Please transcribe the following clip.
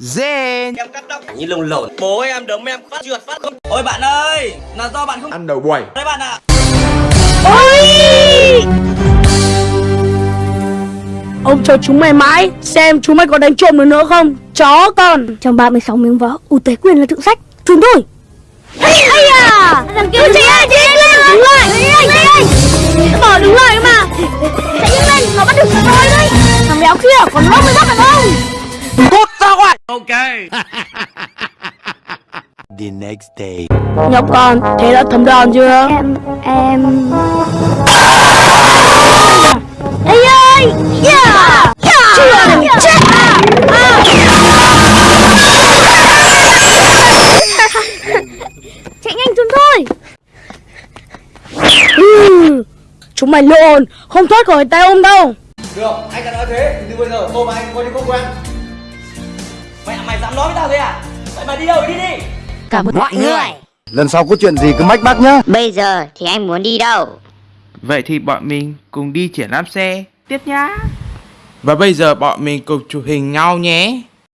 Zen. Em cắt tóc. Như lồng lộn. Bố em đấm em. Phát trượt phát không. Ôi bạn ơi Là do bạn không Ăn đầu quầy Đấy bạn ạ. Ôi! Ông chờ chúng mày mãi Xem chúng mày có đánh trộm được nữa không? Chó con. Trong 36 miếng võ, ưu tế quyền là thượng sách. Trốn thôi. Ây à Thằng kia chạy ơi, chạy lên Đứng lại, chạy lên ngoài The next day. Nhóc con Thế đã thấm đòn chưa? Em, em. Ây ơi! Yeah Chưa! Chết Chạy nhanh trốn thôi! Ừ. Chúng mày lộn Không thoát khỏi tay ông đâu! Được anh đã nói thế. Từ bây giờ tôi và anh coi như không quen dám nói với tao thế à? Vậy mà đi đâu đi đi. Cảm ơn mọi người. Lần sau có chuyện gì cứ mách bác nhá. Bây giờ thì anh muốn đi đâu? Vậy thì bọn mình cùng đi triển lãm xe. Tiếp nhá. Và bây giờ bọn mình cùng chụp hình nhau nhé